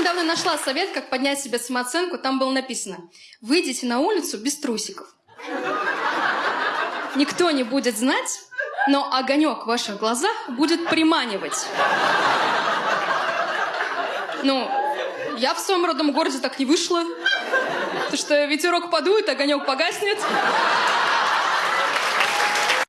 Недавно нашла совет, как поднять себе самооценку. Там было написано, выйдите на улицу без трусиков. Никто не будет знать, но огонек в ваших глазах будет приманивать. Ну, я в своем родном городе так не вышла. Потому что ветерок подует, огонек погаснет.